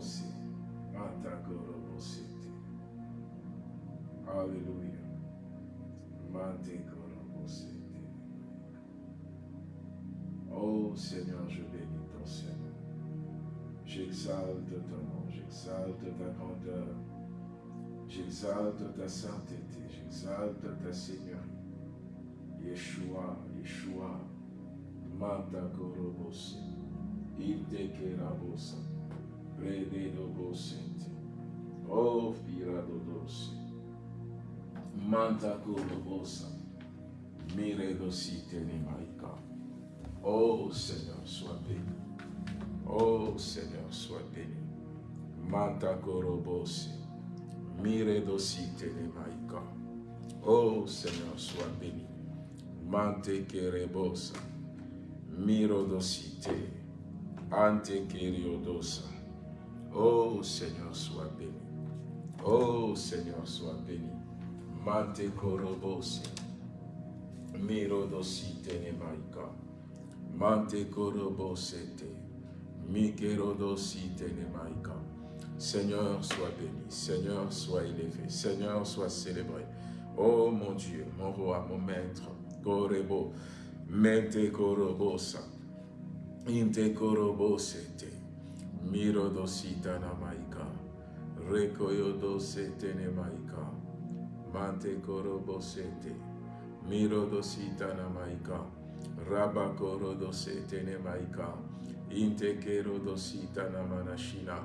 Iranomosi. Mantakorobo sete. Alléluia. Mantekorobo sete. Oh Seigneur, je bénis ton Seigneur. J'exalte ton nom, j'exalte ta grandeur, j'exalte ta sainteté, j'exalte ta seigneurie. Yeshua, Yeshua, Manta Korobose, Iltekerabosa, Rededobosente, Oh Piradodose, Manta Korobosa, Miredosite Nemaika. Oh Seigneur, sois béni. Oh Seigneur, sois béni. Manta Korobosi, Miredosite Nemaika. Oh Seigneur, sois béni. Mante Kerebosa, Mirodosite, Ante Keriodosa. Oh Seigneur, sois béni. Oh Seigneur, sois béni. Mante Korobosi, Mirodosite Nemaika. Mante Korobosete, Mikerodosite Nemaika. Seigneur, sois béni. Seigneur, sois élevé. Seigneur, sois célébré. Oh mon Dieu, mon roi, mon maître, Korebo, Mente Korobosa, Inte Korobosete, Mirodosita Namaika, Rekoyodosete Nemaika, Mante Korobosete, Mirodosita Namaika, Rabakorodosete Nemaika, Inte Kerodosita Namanashina,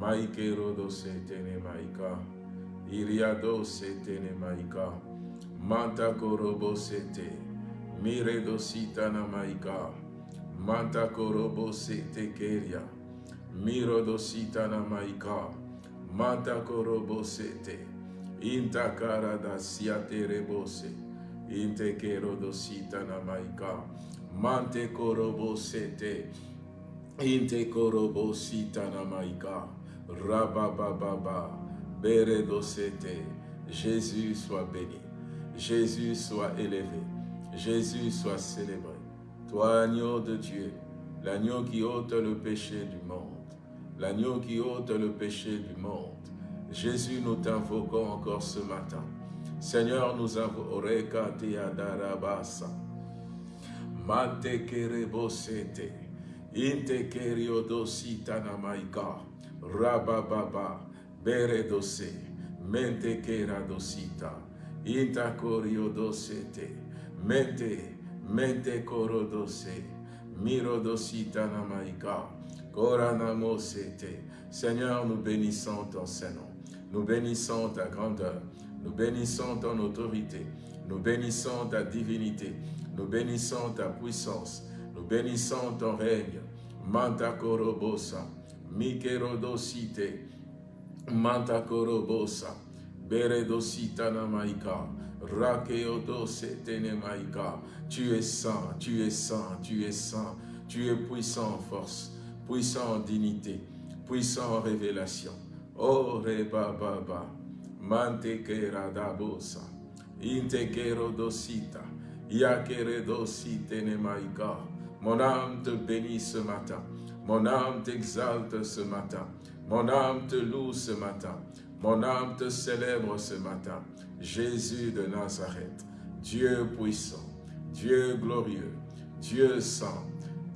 Maikerodosete Nemaika, Iriadosete Nemaika, Manta Korobosete, Miredosita Namaika, Manta Korobosete Keria, Mirodosita Namaika, Manta Korobosete, Intakara da Siate Rebose, Inte Kerodosita Namaika, Mante Korobosete, Inte Korobosita Namaika, Rabababa, Beredosete, Jésus soit béni, Jésus soit élevé, Jésus soit célébré. Toi, agneau de Dieu, l'agneau qui ôte le péché du monde, l'agneau qui ôte le péché du monde. Jésus, nous t'invoquons encore ce matin. Seigneur, nous invoquons Adarabasa. Mante kerebosete, inte keriodosita namaika, rabababa, beredose, mente keradosita, inta koriodosete, mente, mente korodose, mirodosita namaika, koranamosete. Seigneur, nous bénissons ton Saint-Nom, nous bénissons ta grandeur, nous bénissons ton autorité, nous bénissons ta divinité, nous bénissons ta puissance, nous bénissons ton règne. Manta korobosa, mikerodosite, beredosita namaika, rakeodosete nemaika. Tu es saint, tu es saint, tu es saint, tu es puissant en force, puissant dignité, puissant révélation. Oh, rebababa, mante keradabosa, inte kerodosita, Yakeredosite nemaika. Mon âme te bénit ce matin. Mon âme t'exalte ce matin. Mon âme te loue ce matin. Mon âme te célèbre ce matin. Jésus de Nazareth, Dieu puissant, Dieu glorieux, Dieu saint,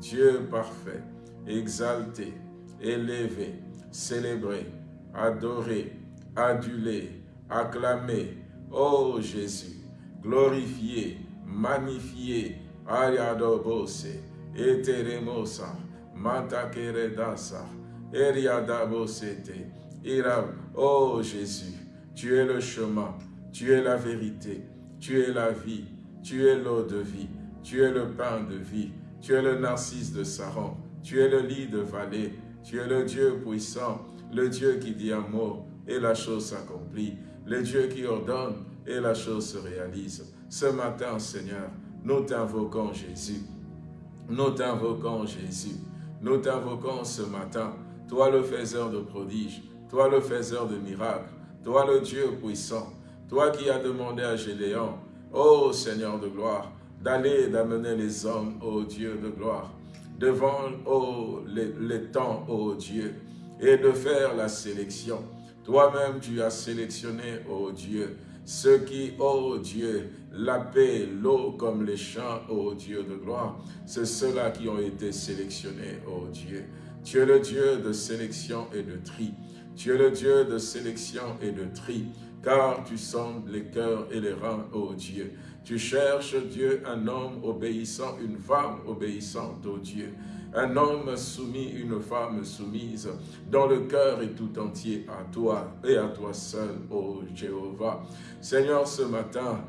Dieu parfait, exalté, élevé, célébré, adoré, adulé, acclamé. Ô Jésus, glorifié, magnifié, Ariadobose, Eteremosa, Mantakeredasa, Eriadabosete, Irab. Oh Jésus, tu es le chemin, tu es la vérité, tu es la vie, tu es l'eau de vie, tu es le pain de vie, tu es le narcisse de Saron, tu es le lit de vallée, tu es le Dieu puissant, le Dieu qui dit un mot et la chose s'accomplit, le Dieu qui ordonne et la chose se réalise. Ce matin, Seigneur, nous t'invoquons Jésus. Nous t'invoquons Jésus. Nous t'invoquons ce matin. Toi le faiseur de prodiges. Toi le faiseur de miracles. Toi le Dieu puissant. Toi qui as demandé à Gédéon, ô Seigneur de gloire, d'aller d'amener les hommes, ô Dieu de gloire, devant ô, les, temps, ô Dieu, et de faire la sélection. Toi-même, tu as sélectionné, ô Dieu, ceux qui, ô Dieu, la paix, l'eau comme les champs, ô Dieu de gloire, c'est ceux-là qui ont été sélectionnés, ô Dieu. Tu es le Dieu de sélection et de tri. Tu es le Dieu de sélection et de tri, car tu sondes les cœurs et les reins, ô Dieu. Tu cherches, Dieu, un homme obéissant, une femme obéissante, ô Dieu. Un homme soumis, une femme soumise, dont le cœur est tout entier à toi et à toi seul, ô Jéhovah. Seigneur, ce matin,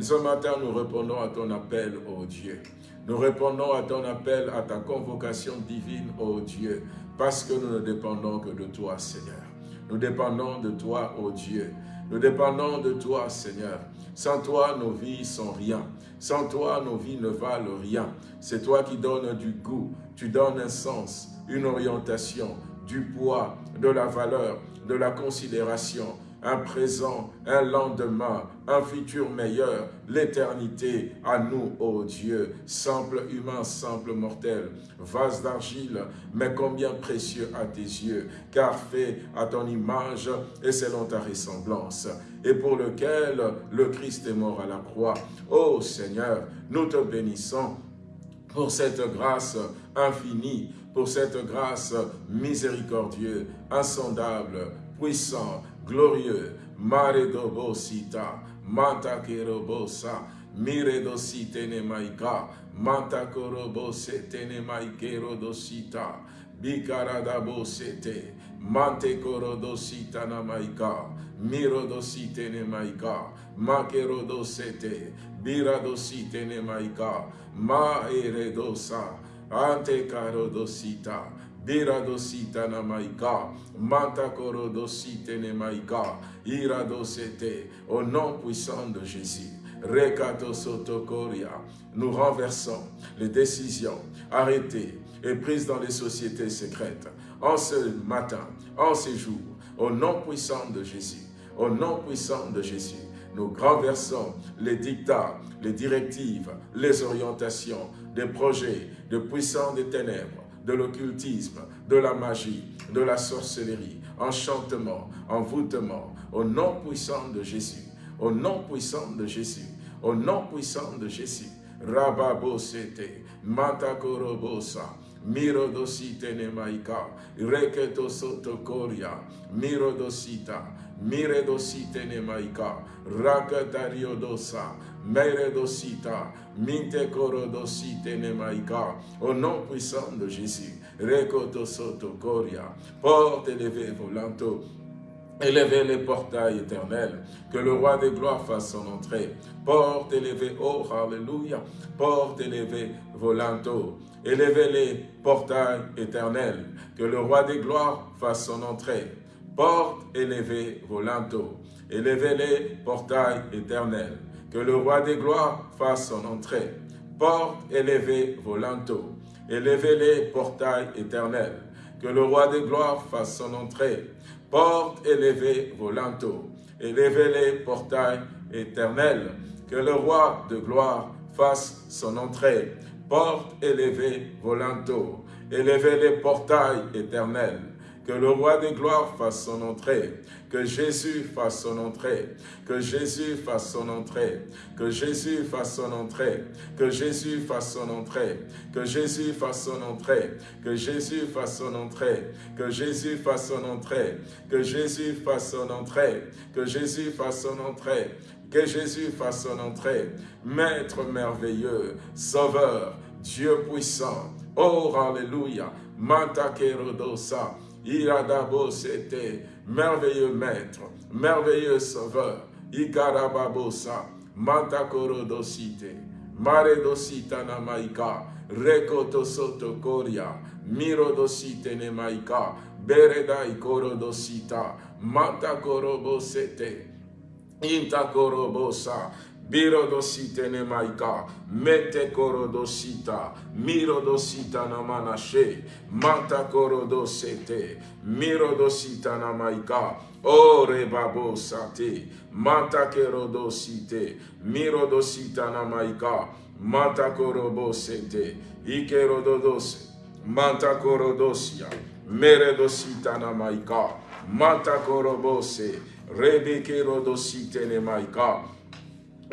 ce matin, nous répondons à ton appel, ô Dieu. Nous répondons à ton appel, à ta convocation divine, ô Dieu, parce que nous ne dépendons que de toi, Seigneur. Nous dépendons de toi, ô Dieu. Nous dépendons de toi, Seigneur. Sans toi, nos vies sont rien. Sans toi, nos vies ne valent rien. C'est toi qui donnes du goût, tu donnes un sens, une orientation, du poids, de la valeur, de la considération, un présent, un lendemain, un futur meilleur, l'éternité à nous, ô Dieu, simple humain, simple mortel, vase d'argile, mais combien précieux à tes yeux, car fait à ton image et selon ta ressemblance, et pour lequel le Christ est mort à la croix. Ô Seigneur, nous te bénissons pour cette grâce infinie, pour cette grâce miséricordieuse, insondable, puissant, glorieux, mare dobosita, manta kerobosa, mire dosite ne maika, manta korobose tene maikero dosita, bikarada bosete, Mante korodositana maika, mirodositene maika, makerodosete, biradositene maika, ma eredosa, ante karodosita, biradositana maika, manta korodositene maika, iradosete, au nom puissant de Jésus. Recato Sotokoria, nous renversons les décisions arrêtées et prises dans les sociétés secrètes en ce matin, en ces jours, au nom puissant de Jésus, au nom puissant de Jésus nous renversons les dictats, les directives, les orientations des projets de puissants des ténèbres de l'occultisme, de la magie, de la sorcellerie, enchantement, envoûtement, au nom puissant de Jésus, au nom puissant de Jésus, au nom puissant de Jésus. Rababosete, Matakorobosa, Mirodosite nemaika, Reketo sotokoria, Mirodosita, Miredosite nemaika, Rakatariodosa, Meredosita, Minte korodosite nemaika, au nom puissant de Jésus, Rekoto sotokoria, porte élevé volanto, Élevez les portails éternels, que le roi des gloires fasse son entrée. Porte élevée, oh, alléluia, porte élevée, volanto. Élevez les portails éternels, que le roi des gloires fasse son entrée. Porte élevée, volanto. Élevez les portails éternels, que le roi des gloires fasse son entrée. Porte élevée, volanto. Élevez les portails éternels, que le roi des gloires fasse son entrée. Porte élevée, volanto. Élevez les portails éternels, que le roi de gloire fasse son entrée. Porte élevée, volanto. Élevez les portails éternels, que le roi des gloires fasse son entrée, que Jésus fasse son entrée, que Jésus fasse son entrée, que Jésus fasse son entrée, que Jésus fasse son entrée, que Jésus fasse son entrée, que Jésus fasse son entrée, que Jésus fasse son entrée, que Jésus fasse son entrée, que Jésus fasse son entrée, que Jésus fasse son entrée, Maître merveilleux, Sauveur, Dieu puissant, oh Alléluia, Manta Kerodosa, Iradabo c'était merveilleux maître, merveilleux sauveur, Ikarababosa, Mantakorodosite, Maredosita namaika, Rekoto soto koria, Mirodosite nemaika, Beredai korodosita, Mantakorobosete, Intakorobosa, Birodosite nemaika, mente korodosita, mirodosita namanashe, manta korodosete, mirodosita namaika, o rebabo sate, manta kerodosite, mirodosita namaika, manta korobosete, ikerododose, manta korodosia, meredosita namaika, manta korobose, rebeke rodosite nemaika,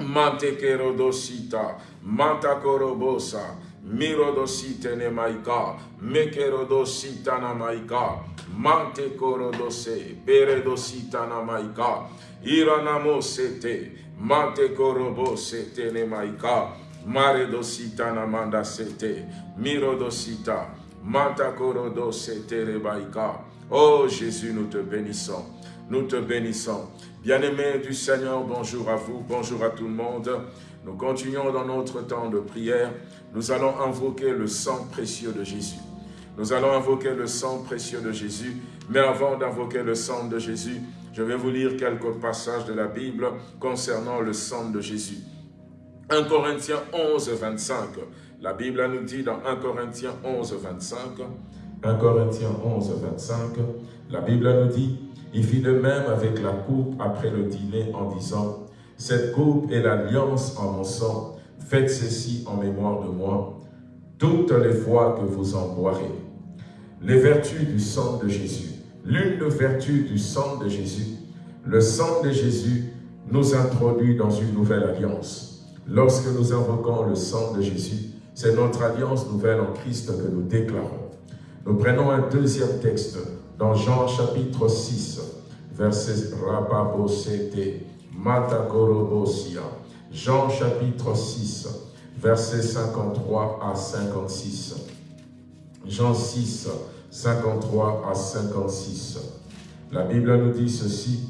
Mante kerodosita, manta korobosa, mirodosite ne maika, mekerodosita na maika, mante korodose, peredosita na maika, iranamosete, mante korobosete ne maika, maredosita na mandasete, mirodosita, manta korodosete rebaika. Oh Jésus, nous te bénissons, nous te bénissons. Bien-aimés du Seigneur, bonjour à vous, bonjour à tout le monde. Nous continuons dans notre temps de prière. Nous allons invoquer le sang précieux de Jésus. Nous allons invoquer le sang précieux de Jésus. Mais avant d'invoquer le sang de Jésus, je vais vous lire quelques passages de la Bible concernant le sang de Jésus. 1 Corinthiens 11, 25. La Bible nous dit dans 1 Corinthiens 11, 25. 1 Corinthiens 11, 25. La Bible nous dit il fit de même avec la coupe après le dîner en disant, « Cette coupe est l'alliance en mon sang, faites ceci en mémoire de moi, toutes les fois que vous en boirez. » Les vertus du sang de Jésus. L'une des vertus du sang de Jésus, le sang de Jésus nous introduit dans une nouvelle alliance. Lorsque nous invoquons le sang de Jésus, c'est notre alliance nouvelle en Christ que nous déclarons. Nous prenons un deuxième texte dans Jean chapitre 6, verset Rababosete, Matakorobosia. Jean chapitre 6, verset 53 à 56. Jean 6, 53 à 56. La Bible nous dit ceci.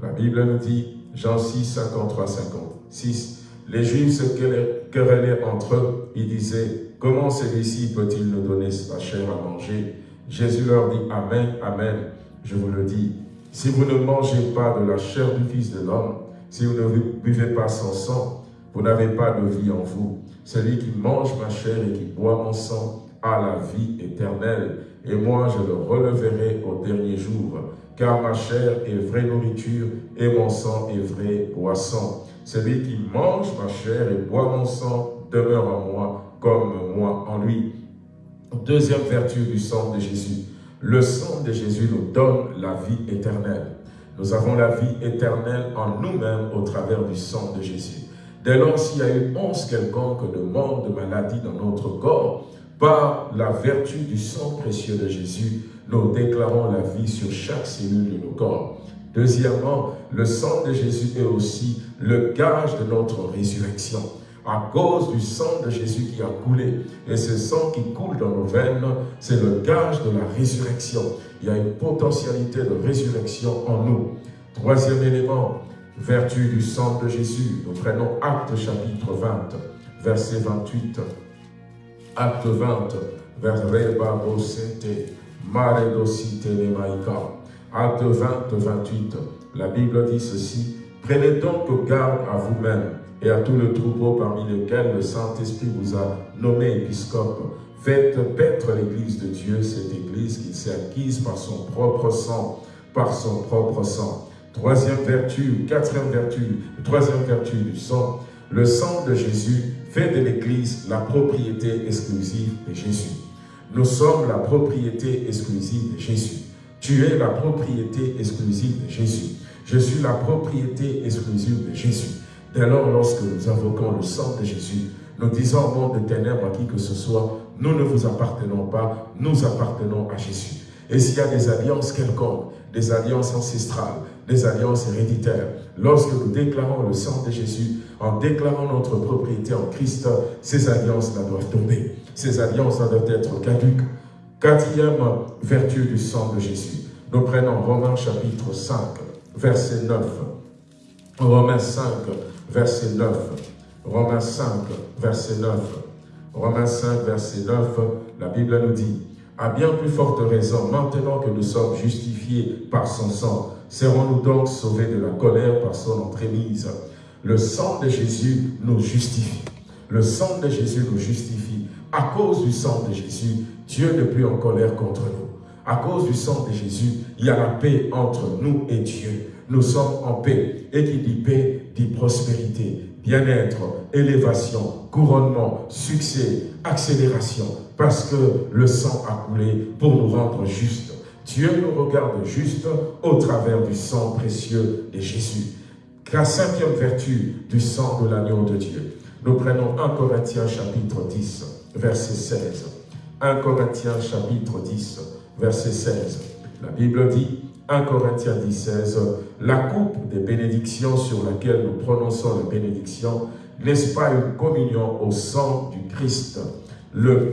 La Bible nous dit, Jean 6, 53 à 56. Les Juifs se querellaient entre eux. Ils disaient, comment celui-ci peut-il nous donner sa chair à manger? Jésus leur dit, Amen, Amen, je vous le dis, si vous ne mangez pas de la chair du Fils de l'homme, si vous ne buvez pas son sang, vous n'avez pas de vie en vous. Celui qui mange ma chair et qui boit mon sang a la vie éternelle, et moi je le releverai au dernier jour, car ma chair est vraie nourriture et mon sang est vraie boisson. Celui qui mange ma chair et boit mon sang demeure en moi, comme moi en lui. Deuxième vertu du sang de Jésus. Le sang de Jésus nous donne la vie éternelle. Nous avons la vie éternelle en nous-mêmes au travers du sang de Jésus. Dès lors, s'il y a eu once quelconque de mort, de maladie dans notre corps, par la vertu du sang précieux de Jésus, nous déclarons la vie sur chaque cellule de nos corps. Deuxièmement, le sang de Jésus est aussi le gage de notre résurrection à cause du sang de Jésus qui a coulé. Et ce sang qui coule dans nos veines, c'est le gage de la résurrection. Il y a une potentialité de résurrection en nous. Troisième élément, vertu du sang de Jésus. Nous prenons Acte chapitre 20, verset 28. Acte 20, verset Acte 20, 28. La Bible dit ceci. Prenez donc garde à vous-même et à tout le troupeau parmi lequel le Saint-Esprit vous a nommé épiscope. Faites paître l'Église de Dieu, cette Église qui s'est acquise par son propre sang, par son propre sang. Troisième vertu, quatrième vertu, troisième vertu du sang, le sang de Jésus fait de l'Église la propriété exclusive de Jésus. Nous sommes la propriété exclusive de Jésus. Tu es la propriété exclusive de Jésus. Je suis la propriété exclusive de Jésus. Dès lors, lorsque nous invoquons le sang de Jésus, nous disons au monde de ténèbres à qui que ce soit, nous ne vous appartenons pas, nous appartenons à Jésus. Et s'il y a des alliances quelconques, des alliances ancestrales, des alliances héréditaires, lorsque nous déclarons le sang de Jésus, en déclarant notre propriété en Christ, ces alliances-là doivent tomber. Ces alliances-là doivent être caduques. Quatrième vertu du sang de Jésus. Nous prenons Romains chapitre 5, verset 9. Romains 5, verset 9. Romains 5, verset 9. Romains 5, verset 9, la Bible nous dit, « À bien plus forte raison, maintenant que nous sommes justifiés par son sang, serons-nous donc sauvés de la colère par son entremise? Le sang de Jésus nous justifie. Le sang de Jésus nous justifie. À cause du sang de Jésus, Dieu n'est plus en colère contre nous. À cause du sang de Jésus, il y a la paix entre nous et Dieu. Nous sommes en paix. Et qui dit paix, dit prospérité, bien-être, élévation, couronnement, succès, accélération. Parce que le sang a coulé pour nous rendre justes. Dieu nous regarde juste au travers du sang précieux de Jésus. La cinquième vertu du sang de l'agneau de Dieu. Nous prenons 1 Corinthiens chapitre 10, verset 16. 1 Corinthiens chapitre 10, verset 16. La Bible dit, 1 Corinthiens 10, 16, la coupe des bénédictions sur laquelle nous prononçons la bénédiction, n'est-ce pas une communion au sang du Christ? Le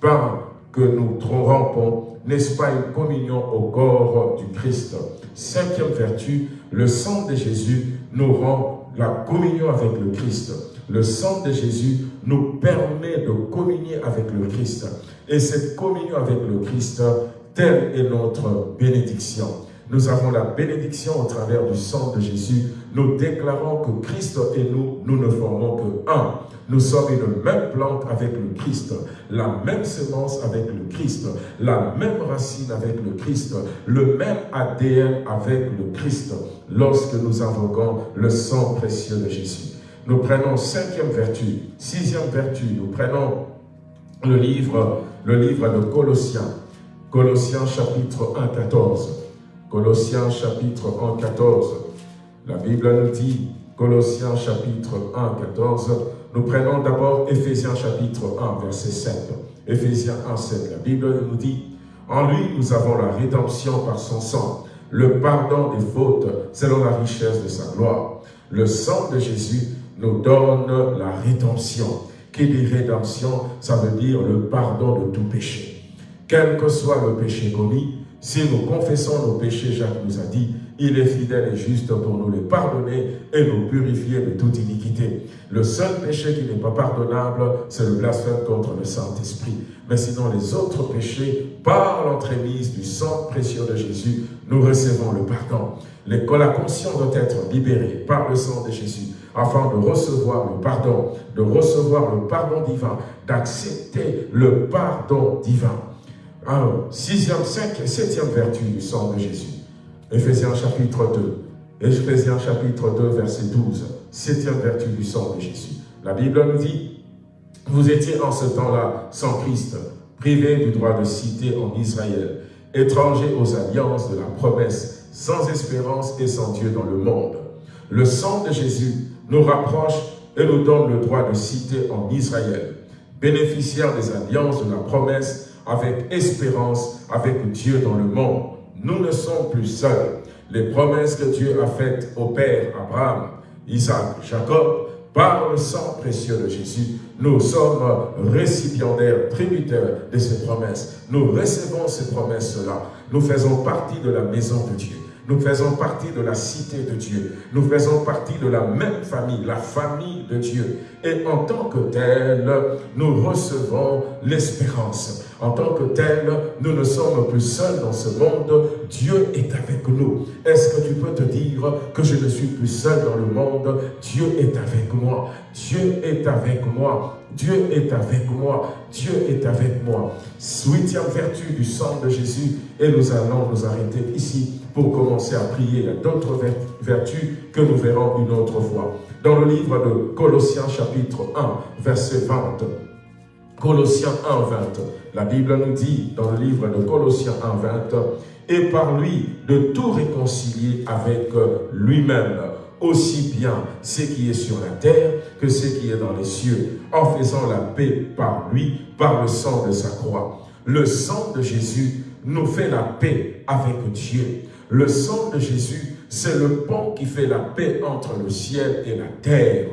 pain que nous rampons, n'est-ce pas une communion au corps du Christ? Cinquième vertu, le sang de Jésus nous rend la communion avec le Christ. Le sang de Jésus nous permet de communier avec le Christ. Et cette communion avec le Christ, telle est notre bénédiction. Nous avons la bénédiction au travers du sang de Jésus. Nous déclarons que Christ et nous, nous ne formons que un. Nous sommes une même plante avec le Christ, la même semence avec le Christ, la même racine avec le Christ, le même ADN avec le Christ, lorsque nous invoquons le sang précieux de Jésus. Nous prenons cinquième vertu, sixième vertu, nous prenons le livre, le livre de Colossiens, Colossiens chapitre 1, 14. Colossiens chapitre 1, 14. La Bible nous dit, Colossiens chapitre 1, 14, nous prenons d'abord Éphésiens chapitre 1, verset 7. Éphésiens 1, 7. La Bible nous dit, en lui nous avons la rédemption par son sang, le pardon des fautes selon la richesse de sa gloire. Le sang de Jésus nous donne la rédemption. Qui dit rédemption, ça veut dire le pardon de tout péché. Quel que soit le péché commis, si nous confessons nos péchés, Jacques nous a dit, il est fidèle et juste pour nous les pardonner et nous purifier de toute iniquité. Le seul péché qui n'est pas pardonnable, c'est le blasphème contre le Saint-Esprit. Mais sinon, les autres péchés, par l'entremise du sang précieux de Jésus, nous recevons le pardon. La conscience doit être libérée par le sang de Jésus afin de recevoir le pardon, de recevoir le pardon divin, d'accepter le pardon divin. Alors, sixième, cinquième, septième vertu du sang de Jésus. Éphésiens chapitre 2. Éphésiens chapitre 2, verset 12. Septième vertu du sang de Jésus. La Bible nous dit, vous étiez en ce temps-là sans Christ, privés du droit de cité en Israël, étrangers aux alliances de la promesse, sans espérance et sans Dieu dans le monde. Le sang de Jésus nous rapproche et nous donne le droit de cité en Israël, bénéficiaires des alliances de la promesse avec espérance avec Dieu dans le monde. Nous ne sommes plus seuls. Les promesses que Dieu a faites au Père Abraham, Isaac, Jacob, par le sang précieux de Jésus, nous sommes récipiendaires, tributaires de ces promesses. Nous recevons ces promesses-là. Nous faisons partie de la maison de Dieu. Nous faisons partie de la cité de Dieu. Nous faisons partie de la même famille, la famille de Dieu. Et en tant que tel, nous recevons l'espérance. En tant que tel, nous ne sommes plus seuls dans ce monde. Dieu est avec nous. Est-ce que tu peux te dire que je ne suis plus seul dans le monde? Dieu est avec moi. Dieu est avec moi. Dieu est avec moi. Dieu est avec moi. Huitième vertu du sang de Jésus. Et nous allons nous arrêter ici pour commencer à prier. Il y a d'autres vertus que nous verrons une autre fois. Dans le livre de Colossiens chapitre 1, verset 20. Colossiens 1, 20. La Bible nous dit dans le livre de Colossiens 1, 20, « Et par lui de tout réconcilier avec lui-même, aussi bien ce qui est sur la terre que ce qui est dans les cieux, en faisant la paix par lui, par le sang de sa croix. » Le sang de Jésus nous fait la paix avec Dieu. Le sang de Jésus, c'est le pont qui fait la paix entre le ciel et la terre.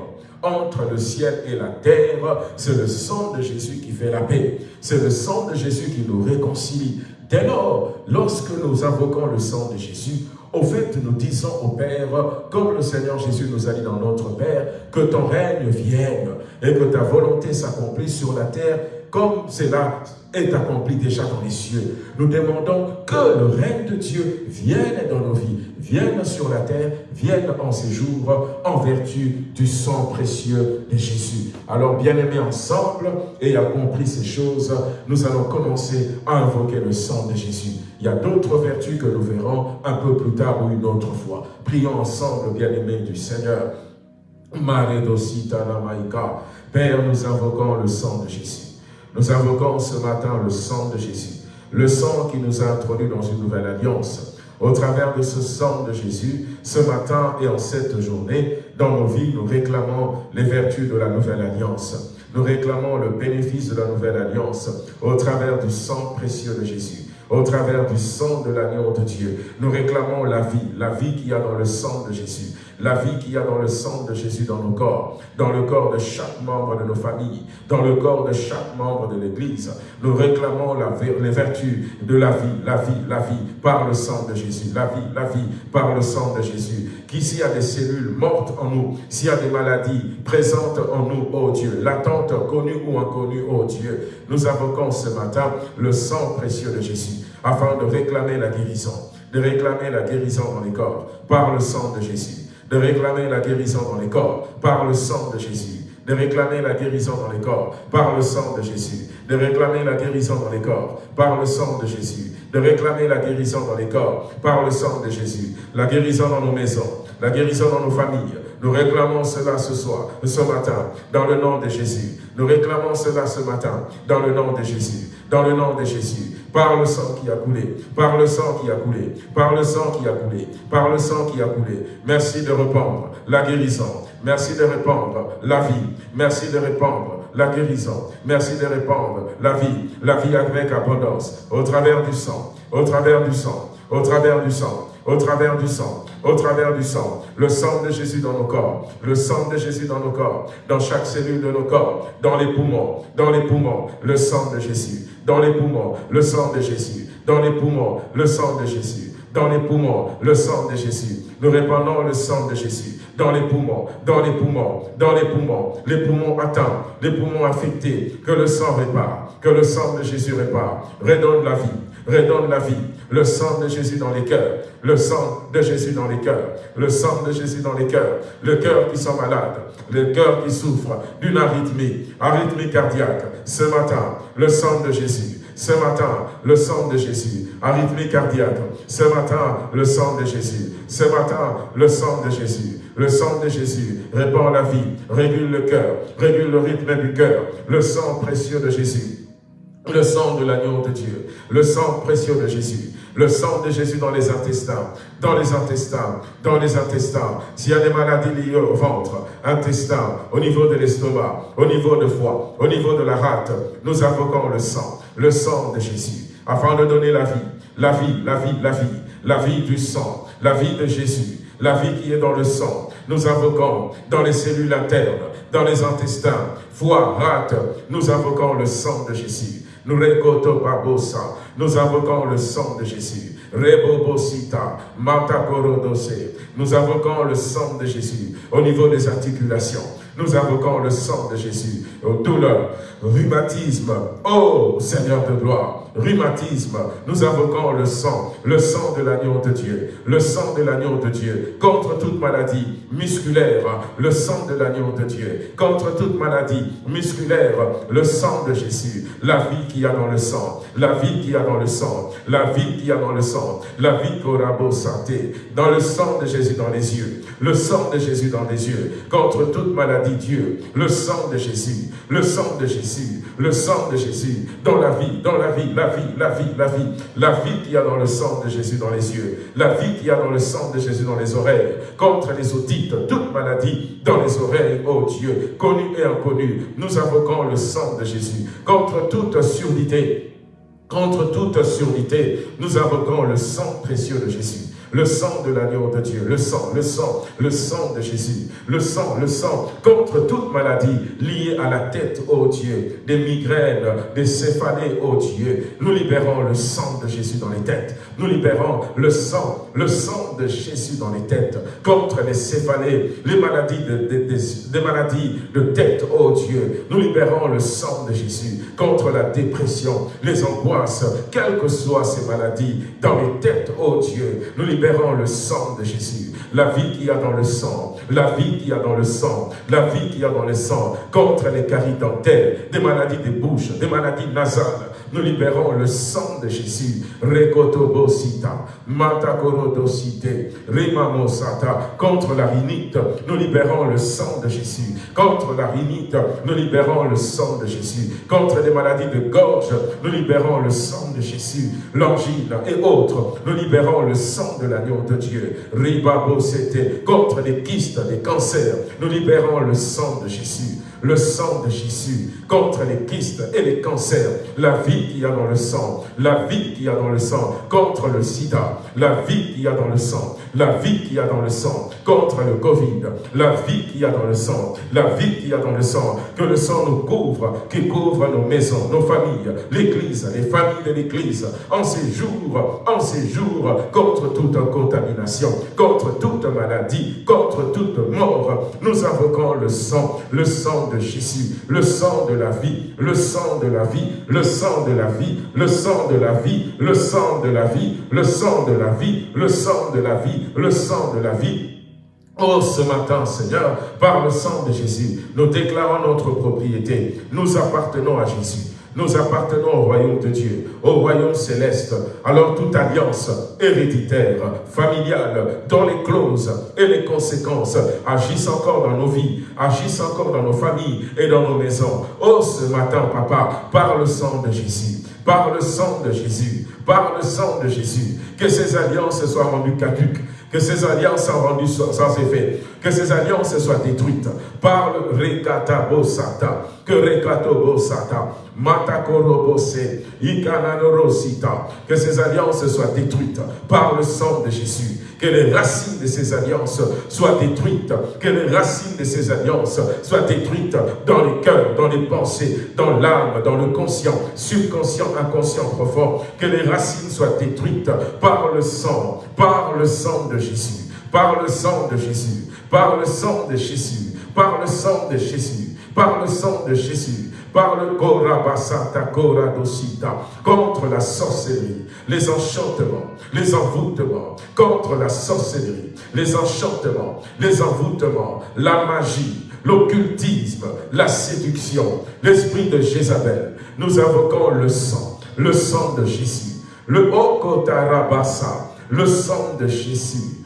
Entre le ciel et la terre, c'est le sang de Jésus qui fait la paix. C'est le sang de Jésus qui nous réconcilie. Dès lors, lorsque nous invoquons le sang de Jésus, au fait, nous disons au Père, comme le Seigneur Jésus nous a dit dans notre Père, que ton règne vienne et que ta volonté s'accomplisse sur la terre comme cela est accompli déjà dans les cieux. Nous demandons que le règne de Dieu vienne dans nos vies, vienne sur la terre, vienne en séjour en vertu du sang précieux de Jésus. Alors, bien-aimés ensemble, et à compris ces choses, nous allons commencer à invoquer le sang de Jésus. Il y a d'autres vertus que nous verrons un peu plus tard ou une autre fois. Prions ensemble, bien-aimés du Seigneur. Père, nous invoquons le sang de Jésus. Nous invoquons ce matin le sang de Jésus, le sang qui nous a introduits dans une nouvelle alliance. Au travers de ce sang de Jésus, ce matin et en cette journée, dans nos vies, nous réclamons les vertus de la nouvelle alliance. Nous réclamons le bénéfice de la nouvelle alliance au travers du sang précieux de Jésus au travers du sang de l'agneau de Dieu. Nous réclamons la vie, la vie qu'il y a dans le sang de Jésus la vie qu'il y a dans le sang de Jésus dans nos corps, dans le corps de chaque membre de nos familles, dans le corps de chaque membre de l'Église. Nous réclamons la, les vertus de la vie, la vie, la vie, par le sang de Jésus, la vie, la vie, par le sang de Jésus. Qu'ici y a des cellules mortes en nous, s'il y a des maladies présentes en nous, oh Dieu, latentes, connues ou inconnues, oh Dieu, nous invoquons ce matin le sang précieux de Jésus, afin de réclamer la guérison, de réclamer la guérison dans les corps, par le sang de Jésus de réclamer la guérison dans les corps par le sang de Jésus, de réclamer la guérison dans les corps par le sang de Jésus, de réclamer la guérison dans les corps par le sang de Jésus, de réclamer la guérison dans les corps par le sang de Jésus, la guérison dans nos maisons, la guérison dans nos familles. Nous réclamons cela ce soir, ce matin, dans le nom de Jésus. Nous réclamons cela ce matin, dans le nom de Jésus, dans le nom de Jésus par le sang qui a coulé, par le sang qui a coulé, par le sang qui a coulé, par le sang qui a coulé. Merci de répandre la guérison. Merci de répandre la vie. Merci de répandre la guérison. Merci de répandre la vie, la vie avec abondance, au travers du sang, au travers du sang, au travers du sang, au travers du sang, au travers du sang, le sang de Jésus dans nos corps, le sang de Jésus dans nos corps, dans chaque cellule de nos corps, dans les poumons, dans les poumons, le sang de Jésus, dans les poumons, le sang de Jésus, dans les poumons, le sang de Jésus, dans les poumons, le sang de Jésus. Nous répandons le sang de Jésus dans les poumons, dans les poumons, dans les poumons, les poumons atteints, les poumons affectés, que le sang répare, que le sang de Jésus répare, redonne la vie, redonne la vie, le sang de Jésus dans les cœurs, le sang de Jésus dans les cœurs, le sang de Jésus dans les cœurs, le cœur qui sont malades, le cœur qui souffre d'une arythmie, arythmie cardiaque, ce matin, le sang de Jésus, ce matin, le sang de Jésus, arythmie cardiaque, ce matin, le sang de Jésus, ce matin, le sang de Jésus, le sang de Jésus répand la vie, régule le cœur, régule le rythme du cœur, le sang précieux de Jésus, le sang de l'agneau de Dieu, le sang précieux de Jésus, le sang de Jésus dans les intestins, dans les intestins, dans les intestins. S'il y a des maladies liées au ventre, intestin, au niveau de l'estomac, au niveau de foie, au niveau de la rate, nous invoquons le sang, le sang de Jésus, afin de donner la vie, la vie, la vie, la vie, la vie du sang, la vie de Jésus, la vie qui est dans le sang. Nous invoquons dans les cellules internes, dans les intestins, foie, rate, nous invoquons le sang de Jésus. Nous nous invoquons le sang de Jésus. Rebobosita, Matakorodose. Nous invoquons le sang de Jésus au niveau des articulations. Nous invoquons le sang de Jésus aux douleurs, rhumatisme. Oh Seigneur de gloire, rhumatisme, nous invoquons le sang, le sang de l'agneau de Dieu, le sang de l'agneau de Dieu, contre toute maladie musculaire, le sang de l'agneau de Dieu, contre toute maladie musculaire, le sang de Jésus, la vie qui y a dans le sang, la vie qui y a dans le sang, la vie qui y a dans le sang, la vie corabo santé, dans le sang de Jésus dans les yeux, le sang de Jésus dans les yeux, contre toute maladie, Dieu, le sang de Jésus, le sang de Jésus, le sang de Jésus, dans la vie, dans la vie, la vie, la vie, la vie, la vie qu'il y a dans le sang de Jésus dans les yeux, la vie qu'il y a dans le sang de Jésus dans les oreilles, contre les audites, toute maladie dans les oreilles, oh Dieu, connu et inconnu, nous invoquons le sang de Jésus, contre toute surdité, contre toute surdité, nous invoquons le sang précieux de Jésus le sang de l'agneau de Dieu, le sang, le sang, le sang de Jésus, le sang, le sang, contre toute maladie liée à la tête, ô Dieu, des migraines, des céphalées, ô Dieu. Nous libérons le sang de Jésus dans les têtes. Nous libérons le sang le sang de Jésus dans les têtes, contre les céphalées, les maladies de, maladies de tête, oh Dieu. Nous libérons le sang de Jésus contre la dépression, les angoisses, quelles que soient ces maladies, dans les têtes, oh Dieu. Nous libérons le sang de Jésus, la vie qu'il y a dans le sang, la vie qu'il y a dans le sang, la vie qu'il y a dans le sang, contre les caries dentaires, des maladies des bouches, des maladies nasales, nous libérons le sang de Jésus. Rekotobosita, Matakorodosite, Rimamosata, contre la rhinite, nous libérons le sang de Jésus. Contre la rhinite, nous libérons le sang de Jésus. Contre les maladies de gorge, nous libérons le sang de Jésus. L'angine et autres, nous libérons le sang de l'agneau de Dieu. Ribabosete, contre les kystes, les cancers, nous libérons le sang de Jésus le sang de Jésus contre les kystes et les cancers, la vie qu'il y a dans le sang, la vie qu'il y a dans le sang contre le sida, la vie qu'il y a dans le sang, la vie qu'il y a dans le sang contre le Covid, la vie qu'il y a dans le sang, la vie qu'il y a dans le sang, que le sang nous couvre, qui couvre nos maisons, nos familles, l'Église, les familles de l'Église, en ces jours, en ces jours, contre toute contamination, contre toute maladie, contre toute mort, nous invoquons le sang, le sang le sang de la vie, le sang de la vie, le sang de la vie, le sang de la vie, le sang de la vie, le sang de la vie, le sang de la vie, le sang de la vie. Oh, ce matin, Seigneur, par le sang de Jésus, nous déclarons notre propriété. Nous appartenons à Jésus. Nous appartenons au royaume de Dieu, au royaume céleste. Alors toute alliance héréditaire, familiale, dont les clauses et les conséquences agissent encore dans nos vies, agissent encore dans nos familles et dans nos maisons. Oh, ce matin, papa, par le sang de Jésus, par le sang de Jésus, par le sang de Jésus, que ces alliances soient rendues caduques, que ces alliances soient rendues sans effet, que ces alliances soient détruites par le Rekatabo Sata, que Rekatobo Sata, Matakorobose, Ikananorosita, que ces alliances soient détruites par le sang de Jésus, que les racines de ces alliances soient détruites, que les racines de ces alliances soient détruites dans les cœurs, dans les pensées, dans l'âme, dans le conscient, subconscient, inconscient profond, que les racines soient détruites par le sang, par le sang de Jésus, par le sang de Jésus, par le sang de Jésus, par le sang de Jésus, par le sang de Jésus, par le Korabasata Koradosita, contre la sorcellerie, les enchantements, les envoûtements, contre la sorcellerie, les enchantements, les envoûtements, la magie, l'occultisme, la séduction, l'esprit de Jézabel. Nous invoquons le sang, le sang de Jésus, le Okotarabasa, le sang de Jésus,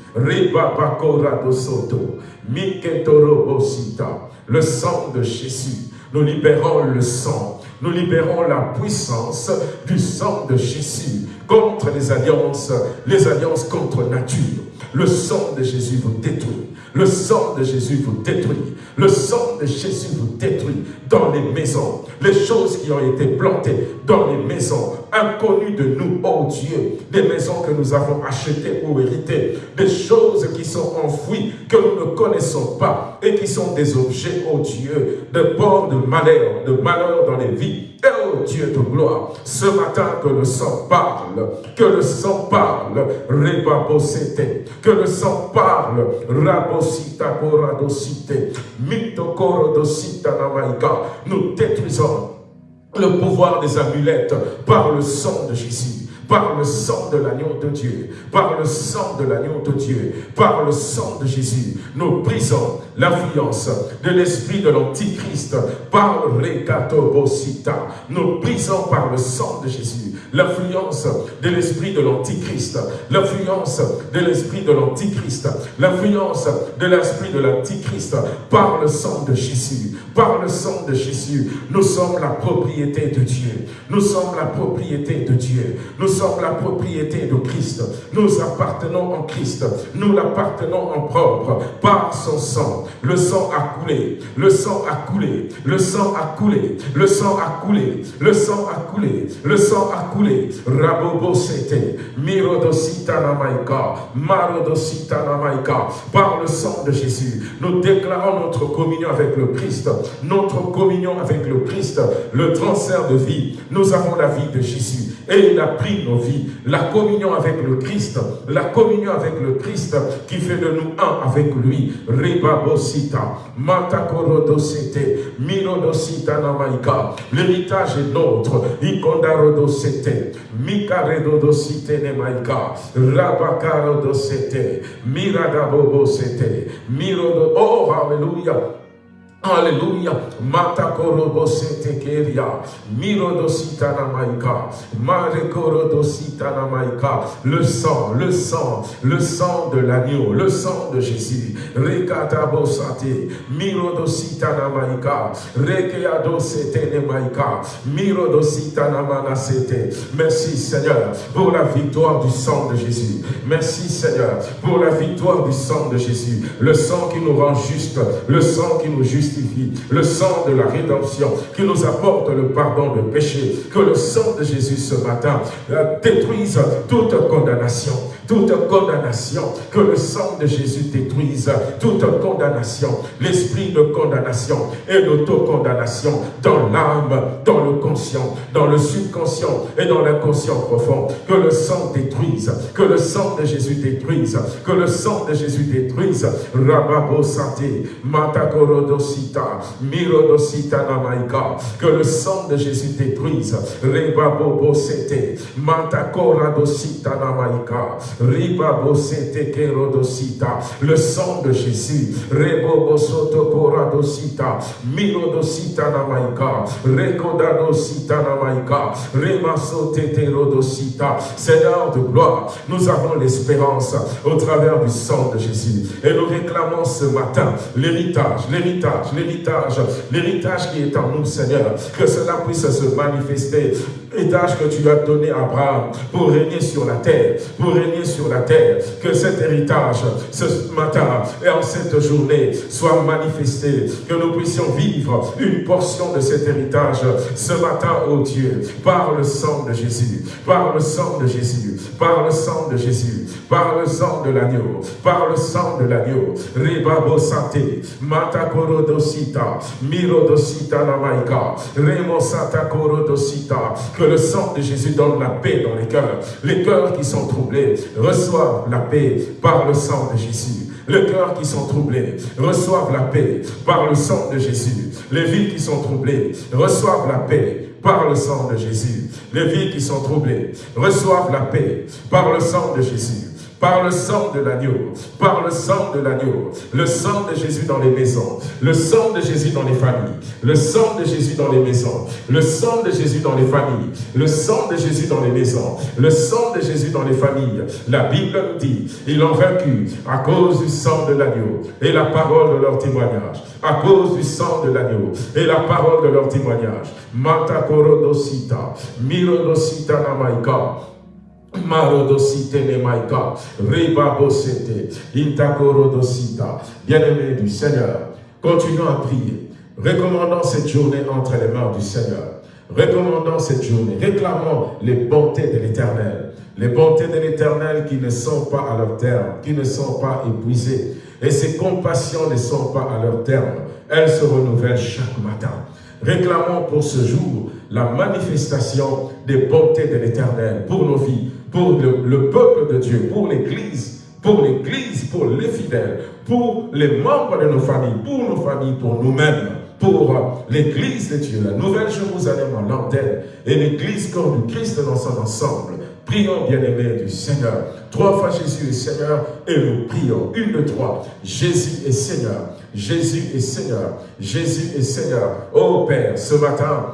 Le sang de Jésus. Nous libérons le sang. Nous libérons la puissance du sang de Jésus contre les alliances, les alliances contre nature. Le sang de Jésus vous détruit. Le sang de Jésus vous détruit. Le sang de Jésus vous détruit dans les maisons. Les choses qui ont été plantées dans les maisons, inconnues de nous, oh Dieu. Des maisons que nous avons achetées ou héritées. Des choses qui sont enfouies, que nous ne connaissons pas et qui sont des objets, oh Dieu, de port de malheur, de malheur dans les vies. Oh Dieu de gloire, ce matin que le sang parle, que le sang parle, rebabosete, que le sang parle, rabosita koradosite, mitokorodosita namaika, nous détruisons le pouvoir des amulettes par le sang de Jésus par le sang de l'agneau de Dieu, par le sang de l'agneau de Dieu, par le sang de Jésus, nous brisons l'influence de l'esprit de l'Antichrist par Rekatobosita. Nous brisons par le sang de Jésus l'influence de l'esprit de l'Antichrist, l'influence de l'esprit de l'Antichrist, l'influence de l'esprit de l'Antichrist par le sang de Jésus, par le sang de Jésus. Nous sommes la propriété de Dieu. Nous sommes la propriété de Dieu. Nous sommes la propriété de Christ. Nous appartenons en Christ. Nous l'appartenons en propre par son sang Le sang a coulé, le sang a coulé, le sang a coulé, le sang a coulé, le sang a coulé, le sang a coulé. Rabobo sete, mirodosita namaika, marodosita namaika. Par le sang de Jésus, nous déclarons notre communion avec le Christ, notre communion avec le Christ, le transfert de vie. Nous avons la vie de Jésus et il a pris nos vies. La communion avec le Christ, la communion avec le Christ qui fait de nous un avec lui. Ribabosita, Matakorodosete, Mirodosita Namaika. L'héritage est nôtre. Ikondarodosete, Mikaredodosite Nemaika, Rabakarodosete, Miradabobosete, Mirodo. Oh, Alléluia. Alléluia. Matakorobo keria. Mirodosita namaika. Marekorodosita namaika. Le sang, le sang, le sang de l'agneau, le sang de Jésus. Rekatabo sate. Mirodosita namaika. Rekeado sete nemaika. Mirodosita namanasete. Merci Seigneur pour la victoire du sang de Jésus. Merci Seigneur pour la victoire du sang de Jésus. Le sang qui nous rend juste, le sang qui nous le sang de la rédemption qui nous apporte le pardon de péché. Que le sang de Jésus ce matin euh, détruise toute condamnation toute condamnation, que le sang de Jésus détruise toute condamnation, l'esprit de condamnation et l'autocondamnation dans l'âme, dans le conscient, dans le subconscient et dans l'inconscient profond. Que le sang détruise, que le sang de Jésus détruise, que le sang de Jésus détruise. Rababo Santé, Matakorodosita, Mirodosita Namaika, que le sang de Jésus détruise. Rebabo Namaika. Le sang de Jésus. Rebo bosoto koradosita. Mirodosita namaika. Rekodadosita namaika. Remasote terodosita. Seigneur de gloire, nous avons l'espérance au travers du sang de Jésus. Et nous réclamons ce matin l'héritage, l'héritage, l'héritage, l'héritage qui est en nous, Seigneur. Que cela puisse se manifester Héritage que tu as donné à Abraham pour régner sur la terre, pour régner sur la terre. Que cet héritage, ce matin et en cette journée, soit manifesté. Que nous puissions vivre une portion de cet héritage ce matin, oh Dieu, par le sang de Jésus, par le sang de Jésus, par le sang de Jésus, par le sang de l'agneau, par le sang de l'agneau. Ribabo Santé, Matakorodosita, Mirodosita Namaika, Remo Santa Que le sang de Jésus donne la paix dans les cœurs. Les cœurs qui sont troublés reçoivent la paix par le sang de Jésus. Les cœurs qui sont troublés reçoivent la paix par le sang de Jésus. Les vies qui sont troublées reçoivent la paix par le sang de Jésus. Les vies qui sont troublées reçoivent la paix par le sang de Jésus par le sang de l'agneau, par le sang de l'agneau, le sang de Jésus dans les maisons, le sang de Jésus dans les familles, le sang de Jésus dans les maisons, le sang de Jésus dans les familles, le sang de Jésus dans les maisons, le sang de Jésus dans les familles. La Bible nous dit, ils l'ont vaincu à cause du sang de l'agneau et la parole de leur témoignage, à cause du sang de l'agneau et la parole de leur témoignage. Mata korodosita, mirodosita namaika, Bien-aimé du Seigneur, continuons à prier. Recommandons cette journée entre les mains du Seigneur. Recommandons cette journée. Réclamons les bontés de l'Éternel. Les bontés de l'Éternel qui ne sont pas à leur terme, qui ne sont pas épuisées. Et ses compassions ne sont pas à leur terme. Elles se renouvellent chaque matin. Réclamons pour ce jour la manifestation des bontés de l'Éternel pour nos vies, pour le, peuple de Dieu, pour l'Église, pour l'Église, pour les fidèles, pour les membres de nos familles, pour nos familles, pour nous-mêmes, pour l'Église de Dieu, la nouvelle Jérusalem en l'antenne et l'Église comme du Christ dans son ensemble. Prions, bien-aimés du Seigneur. Trois fois Jésus est Seigneur et nous prions. Une, de trois. Jésus est Seigneur. Jésus est Seigneur. Jésus est Seigneur. Oh Père, ce matin,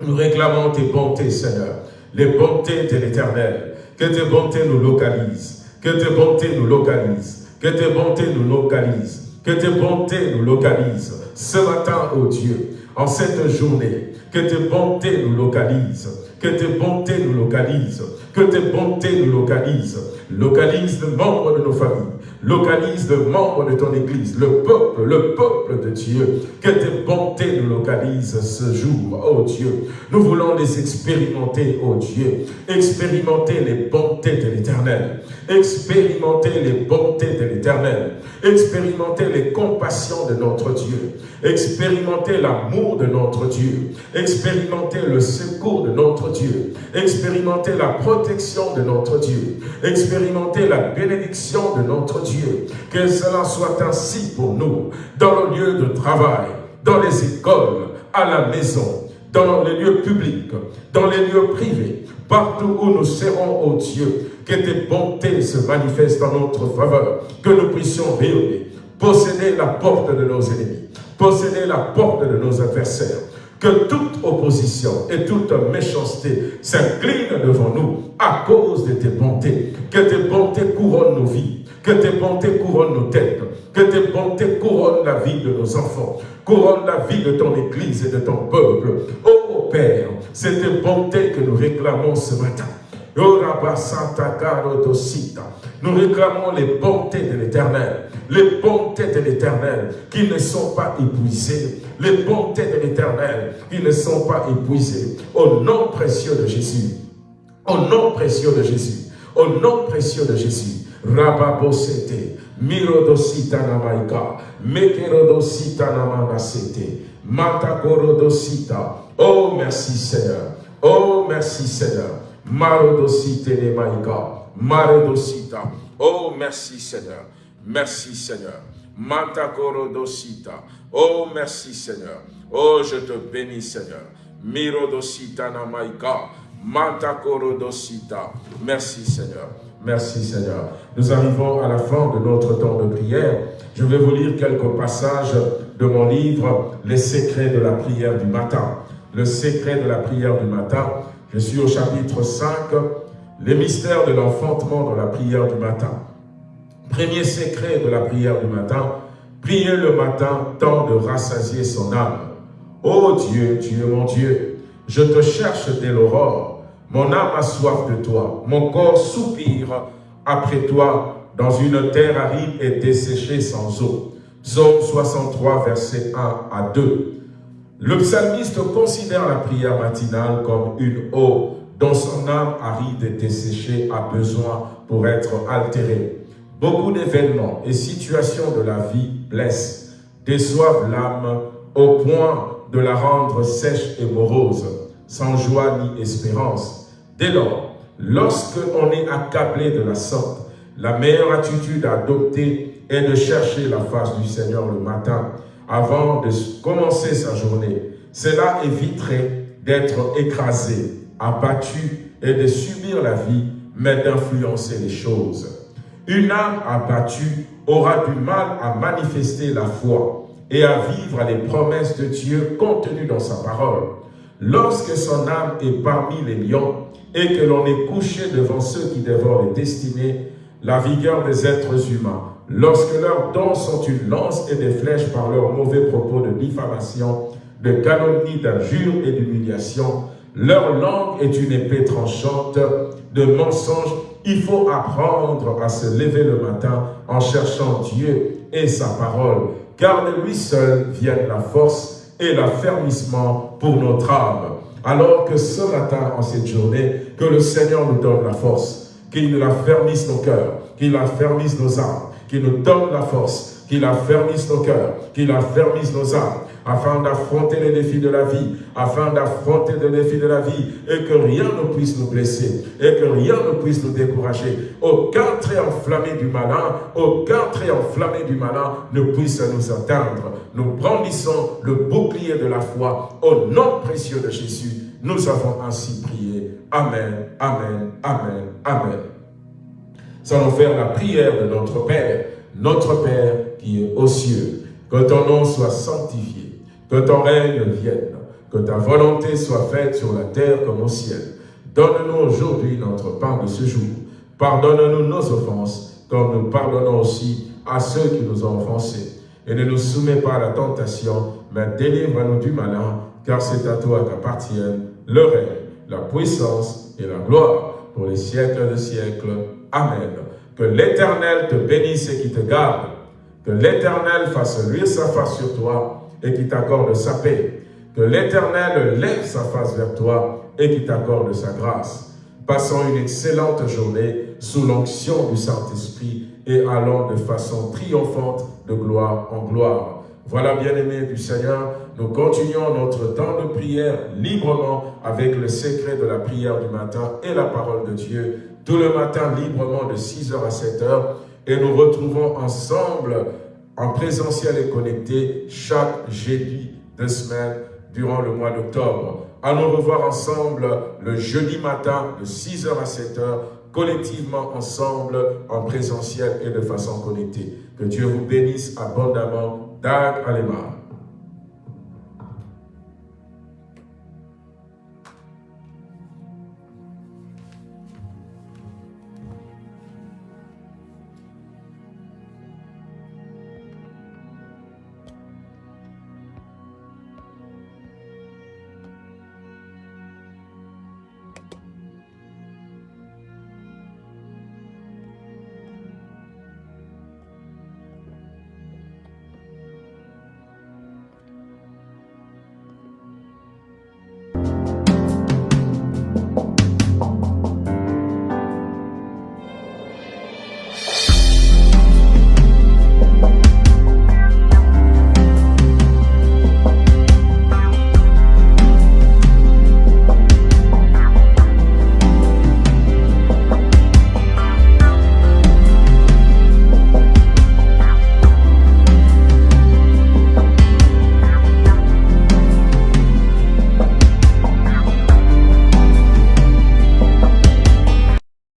nous réclamons tes bontés, Seigneur. Les bontés de l'éternel. Que tes bontés nous localisent. Que tes bontés nous localisent. Que tes bontés nous localisent. Que tes bontés nous localisent ce matin, ô Dieu, en cette journée, que tes bontés nous localisent, que tes bontés nous localisent, que tes bontés nous localisent, localise le membre de nos familles, localise le membre de ton Église, le peuple, le peuple de Dieu. Que tes bontés nous localisent ce jour, oh Dieu. Nous voulons les expérimenter, oh Dieu. Expérimenter les bontés de l'Éternel. Expérimenter les bontés de l'Éternel. Expérimenter les compassions de notre Dieu. Expérimenter l'amour de notre Dieu. Expérimenter le secours de notre Dieu. Expérimenter la protection de notre Dieu. Expérimenter la bénédiction de notre Dieu. Que cela soit ainsi pour nous, dans le lieu de travail, dans les écoles, à la maison, dans les lieux publics, dans les lieux privés, partout où nous serons, ô Dieu, que tes bontés se manifestent en notre faveur, que nous puissions rayonner, posséder la porte de nos ennemis, posséder la porte de nos adversaires, que toute opposition et toute méchanceté s'incline devant nous à cause de tes bontés, que tes bontés couronnent nos vies, que tes bontés couronnent nos têtes, que tes bontés couronnent la vie de nos enfants, couronnent la vie de ton Église et de ton peuple. Oh Père, c'est tes bontés que nous réclamons ce matin. Nous réclamons les bontés de l'Éternel, les bontés de l'Éternel qui ne sont pas épuisées, les bontés de l'Éternel qui ne sont pas épuisées. Au nom précieux de Jésus, au nom précieux de Jésus, au nom précieux de Jésus, Rababosete, Mirodosita namaika, Mekerodosita namanasete, Matakorodosita. Oh, merci Seigneur. Oh, merci Seigneur. Marodosita. Oh, merci Seigneur. Merci Seigneur. Matakorodosita. Oh, merci Seigneur. Oh, je te bénis Seigneur. Mirodosita namaika, Matakorodosita. Merci Seigneur. Merci Seigneur. Nous arrivons à la fin de notre temps de prière. Je vais vous lire quelques passages de mon livre « Les secrets de la prière du matin ». Le secret de la prière du matin. Je suis au chapitre 5, les mystères de l'enfantement dans la prière du matin. Premier secret de la prière du matin, prier le matin, tant de rassasier son âme. Ô Dieu, tu mon Dieu, je te cherche dès l'aurore mon âme a soif de toi, mon corps soupire après toi dans une terre aride et desséchée sans eau. Psaume 63, verset 1 à 2. Le psalmiste considère la prière matinale comme une eau dont son âme aride et desséchée a besoin pour être altérée. Beaucoup d'événements et situations de la vie blessent, déçoivent l'âme au point de la rendre sèche et morose, sans joie ni espérance. Dès lors, lorsque on est accablé de la sorte, la meilleure attitude à adopter est de chercher la face du Seigneur le matin avant de commencer sa journée. Cela éviterait d'être écrasé, abattu et de subir la vie, mais d'influencer les choses. Une âme abattue aura du mal à manifester la foi et à vivre les promesses de Dieu contenues dans sa parole. Lorsque son âme est parmi les lions, et que l'on est couché devant ceux qui dévorent les destinées, la vigueur des êtres humains, lorsque leurs dons sont une lance et des flèches par leurs mauvais propos de diffamation, de calomnie, d'injure et d'humiliation, leur langue est une épée tranchante de mensonges. Il faut apprendre à se lever le matin en cherchant Dieu et sa parole, car de lui seul viennent la force et l'affermissement pour notre âme. Alors que ce matin, en cette journée, que le Seigneur nous donne la force, qu'il affermisse nos cœurs, qu'il affermisse nos âmes, qu'il nous donne la force, qu'il affermisse nos cœurs, qu'il affermisse nos âmes, afin d'affronter les défis de la vie, afin d'affronter les défis de la vie, et que rien ne puisse nous blesser, et que rien ne puisse nous décourager. Aucun trait enflammé du malin, aucun trait enflammé du malin ne puisse nous atteindre. Nous brandissons le bouclier de la foi au nom précieux de Jésus. Nous avons ainsi prié. Amen, Amen, Amen, Amen. Nous faire la prière de notre Père, notre Père qui est aux cieux. Que ton nom soit sanctifié que ton règne vienne, que ta volonté soit faite sur la terre comme au ciel. Donne-nous aujourd'hui notre pain de ce jour. Pardonne-nous nos offenses, comme nous pardonnons aussi à ceux qui nous ont offensés. et ne nous soumets pas à la tentation, mais délivre-nous du malin, car c'est à toi qu'appartiennent le règne, la puissance et la gloire pour les siècles de siècles. Amen. Que l'Éternel te bénisse et qui te garde. Que l'Éternel fasse luire sa face sur toi et qui t'accorde sa paix. Que l'Éternel lève sa face vers toi et qui t'accorde sa grâce. Passons une excellente journée sous l'onction du Saint-Esprit et allons de façon triomphante de gloire en gloire. Voilà, bien-aimés du Seigneur, nous continuons notre temps de prière librement avec le secret de la prière du matin et la parole de Dieu, tout le matin librement de 6h à 7h, et nous retrouvons ensemble en présentiel et connecté chaque jeudi de semaine durant le mois d'octobre. À nous revoir ensemble le jeudi matin de 6h à 7h collectivement ensemble en présentiel et de façon connectée. Que Dieu vous bénisse abondamment. that animal